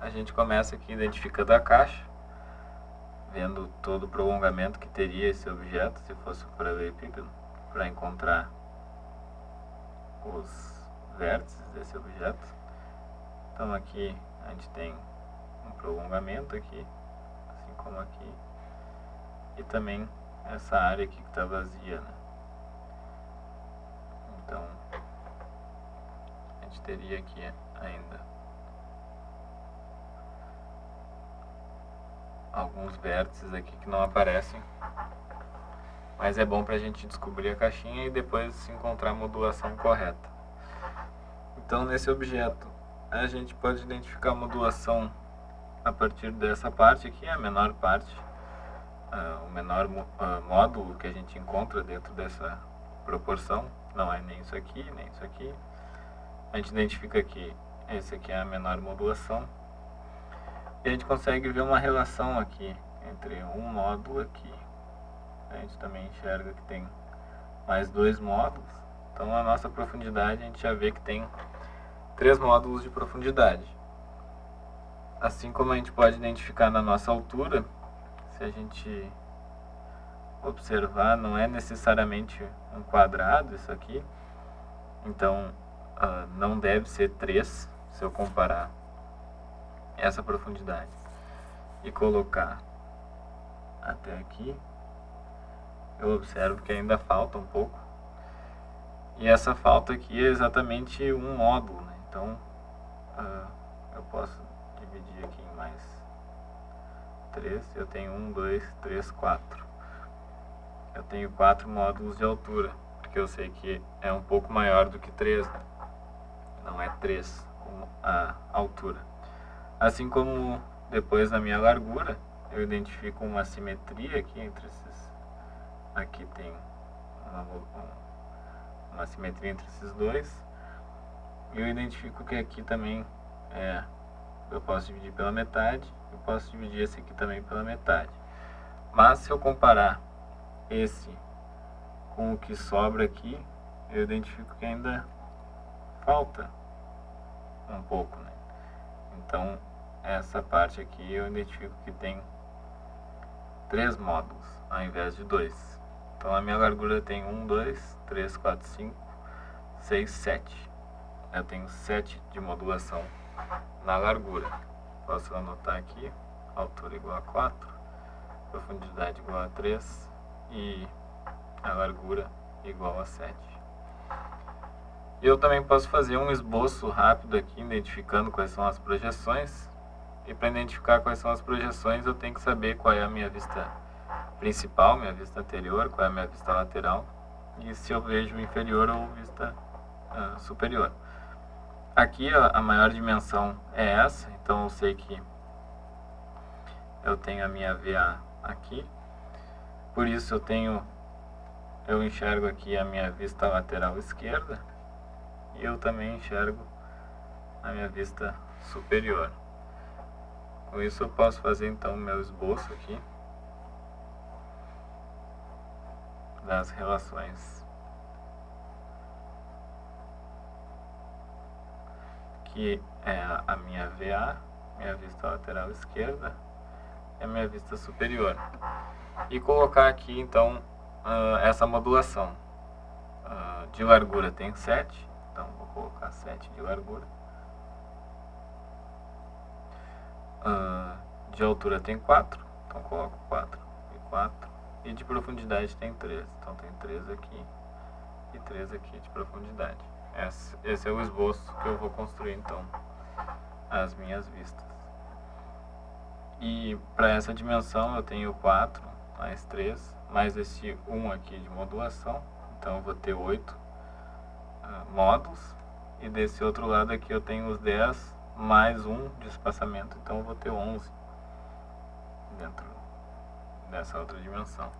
A gente começa aqui identificando a caixa, vendo todo o prolongamento que teria esse objeto, se fosse um paralelepípedo, para encontrar os vértices desse objeto. Então aqui a gente tem um prolongamento aqui, assim como aqui, e também essa área aqui que está vazia. Né? Então a gente teria aqui ainda alguns vértices aqui que não aparecem mas é bom para a gente descobrir a caixinha e depois encontrar a modulação correta. Então nesse objeto a gente pode identificar a modulação a partir dessa parte aqui, a menor parte, uh, o menor uh, módulo que a gente encontra dentro dessa proporção, não é nem isso aqui, nem isso aqui. A gente identifica que esse aqui é a menor modulação e a gente consegue ver uma relação aqui entre um módulo aqui a gente também enxerga que tem mais dois módulos. Então a nossa profundidade a gente já vê que tem três módulos de profundidade. Assim como a gente pode identificar na nossa altura, se a gente observar, não é necessariamente um quadrado isso aqui. Então uh, não deve ser 3 se eu comparar essa profundidade e colocar até aqui eu observo que ainda falta um pouco. E essa falta aqui é exatamente um módulo, né? então uh, eu posso dividir aqui em mais 3, eu tenho 1, 2, 3, 4. Eu tenho 4 módulos de altura, porque eu sei que é um pouco maior do que 3, né? não é 3 a altura. Assim como depois na minha largura, eu identifico uma simetria aqui entre esses aqui tem uma, uma simetria entre esses dois. E eu identifico que aqui também é, eu posso dividir pela metade, eu posso dividir esse aqui também pela metade. Mas se eu comparar esse com o que sobra aqui, eu identifico que ainda falta um pouco, né? Então, essa parte aqui eu identifico que tem três módulos, ao invés de dois. Então a minha largura tem 1, 2, 3, 4, 5, 6, 7. Eu tenho 7 de modulação na largura. Posso anotar aqui, altura igual a 4, profundidade igual a 3 e a largura igual a 7. Eu também posso fazer um esboço rápido aqui, identificando quais são as projeções. E para identificar quais são as projeções, eu tenho que saber qual é a minha vista principal, minha vista anterior, qual é a minha vista lateral, e se eu vejo inferior ou vista uh, superior. Aqui a, maior dimensão é essa, então eu sei que eu tenho a minha VA aqui, por isso eu tenho, eu enxergo aqui a minha vista lateral esquerda, e eu também enxergo a minha vista superior. Com isso eu posso fazer então o meu esboço aqui. das relações que é a minha VA, minha vista lateral esquerda e a minha vista superior. E colocar aqui então uh, essa modulação. Uh, de largura tem 7, então vou colocar 7 de largura. Uh, de altura tem 4, então coloco 4 e 4. E de profundidade tem 3. Então tem 3 aqui e 3 aqui de profundidade. Esse, é o esboço que eu vou construir então as minhas vistas. E para essa dimensão eu tenho 4 mais 3, mais esse 1 aqui de modulação. Então eu vou ter 8 uh, ah, módulos. E desse outro lado aqui eu tenho os 10 mais 1 de espaçamento. Então eu vou ter 11 dentro dessa outra dimensão.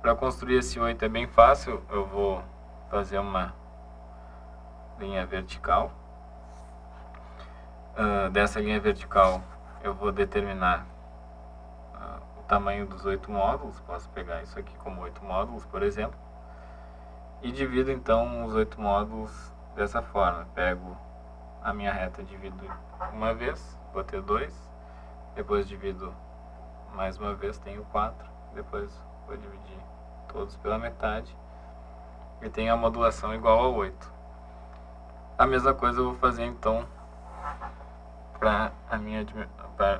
Para construir esse 8 é bem fácil, eu vou fazer uma linha vertical. Uh, dessa linha vertical eu vou determinar o tamanho dos oito módulos, posso pegar isso aqui como oito módulos, por exemplo, e divido então os oito módulos dessa forma. Pego a minha reta, divido uma vez, vou ter dois, depois divido mais uma vez, tenho quatro, depois vou dividir todos pela metade e tenho a modulação igual a 8. A mesma coisa eu vou fazer então para a minha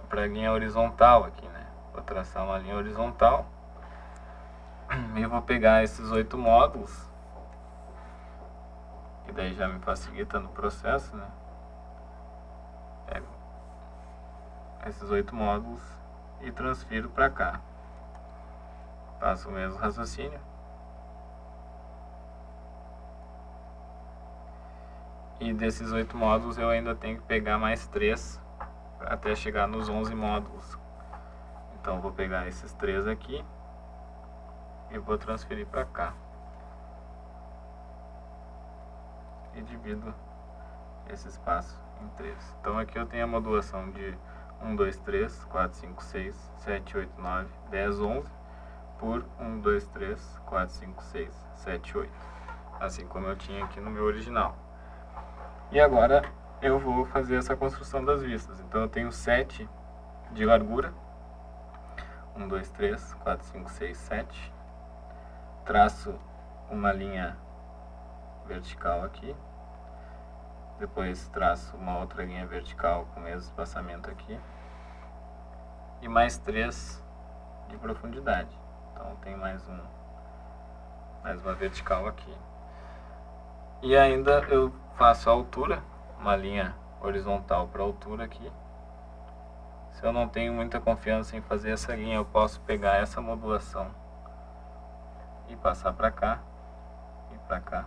para linha horizontal aqui, né? Vou traçar uma linha horizontal e vou pegar esses oito módulos que daí já me facilita no processo, né? Pego esses oito módulos e transfiro para cá. Faço o mesmo raciocínio. E desses oito módulos eu ainda tenho que pegar mais três até chegar nos 11 módulos. Então vou pegar esses três aqui e vou transferir para cá. e divido esse espaço em 3. Então aqui eu tenho a modulação de 1, 2, 3, 4, 5, 6, 7, 8, 9, 10, 11 por 1, 2, 3, 4, 5, 6, 7, 8. Assim como eu tinha aqui no meu original. E agora eu vou fazer essa construção das vistas. Então eu tenho 7 de largura. 1, 2, 3, 4, 5, 6, 7. Traço uma linha vertical aqui. Depois traço uma outra linha vertical com o mesmo espaçamento aqui. E mais três de profundidade. Então tem mais um mais uma vertical aqui. E ainda eu faço a altura, uma linha horizontal para altura aqui. Se eu não tenho muita confiança em fazer essa linha, eu posso pegar essa modulação e passar para cá e para cá.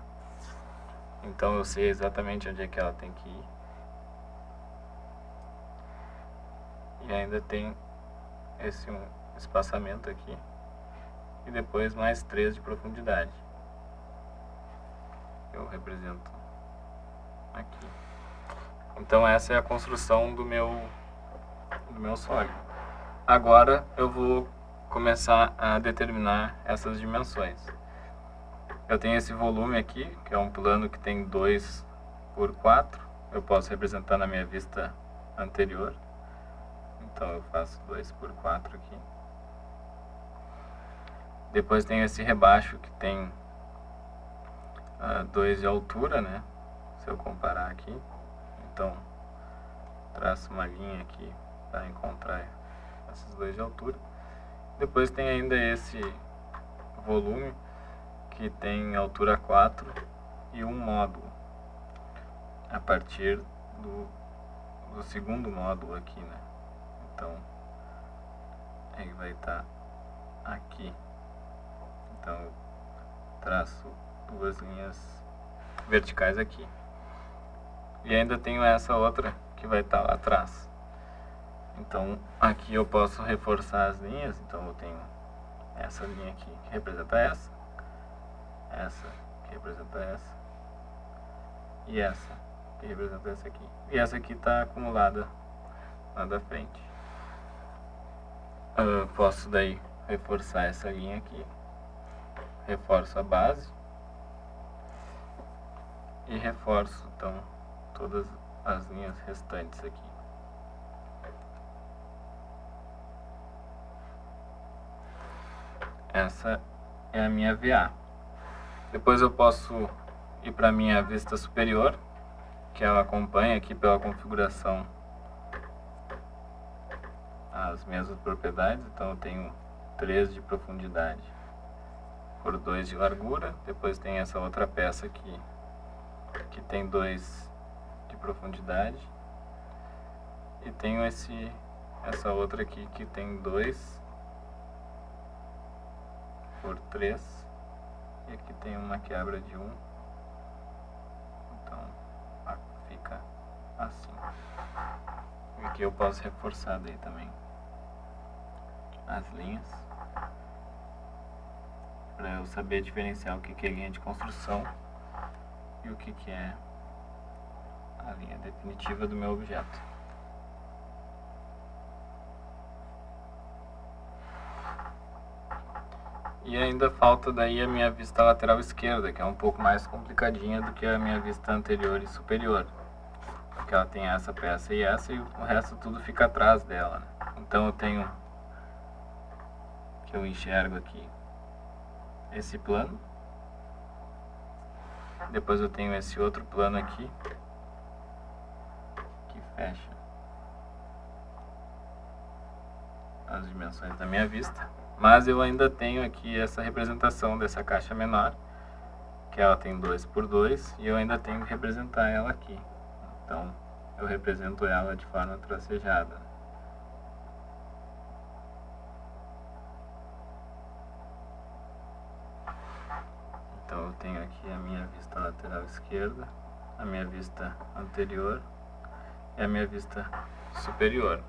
Então eu sei exatamente onde é que ela tem que ir. E ainda tem esse um espaçamento aqui. E depois mais 3 de profundidade. Eu represento aqui. Então essa é a construção do meu, do meu sólido. Agora eu vou começar a determinar essas dimensões. Eu tenho esse volume aqui, que é um plano que tem 2 por 4. Eu posso representar na minha vista anterior. Então eu faço 2 por 4 aqui. Depois tem esse rebaixo que tem 2 uh, de altura, né? Se eu comparar aqui. Então, traço uma linha aqui para encontrar esses dois de altura. Depois tem ainda esse volume que tem altura 4 e um módulo a partir do, do segundo módulo aqui, né? Então, ele vai estar tá aqui. Então, traço duas linhas verticais aqui. E ainda tenho essa outra que vai estar tá lá atrás. Então, aqui eu posso reforçar as linhas. Então, eu tenho essa linha aqui que representa essa essa que representa essa e essa que representa essa aqui e essa aqui está acumulada lá da frente eu posso daí reforçar essa linha aqui reforço a base e reforço então todas as linhas restantes aqui essa é a minha VA depois eu posso ir para a minha vista superior, que ela acompanha aqui pela configuração as mesmas propriedades. Então eu tenho 3 de profundidade por 2 de largura. Depois tem essa outra peça aqui, que tem 2 de profundidade. E tenho esse, essa outra aqui que tem 2 por 3 e aqui tem uma quebra de 1. Um. Então fica assim. E aqui eu posso reforçar daí também as linhas. Para eu saber diferenciar o que, que é linha de construção e o que, que é a linha definitiva do meu objeto. E ainda falta daí a minha vista lateral esquerda, que é um pouco mais complicadinha do que a minha vista anterior e superior. Porque ela tem essa peça e essa e o resto tudo fica atrás dela. Né? Então eu tenho que eu enxergo aqui esse plano. Depois eu tenho esse outro plano aqui fecha as dimensões da minha vista. Mas eu ainda tenho aqui essa representação dessa caixa menor, que ela tem 2 por 2 e eu ainda tenho que representar ela aqui. Então, eu represento ela de forma tracejada. Então, eu tenho aqui a minha vista lateral esquerda, a minha vista anterior é a minha vista superior.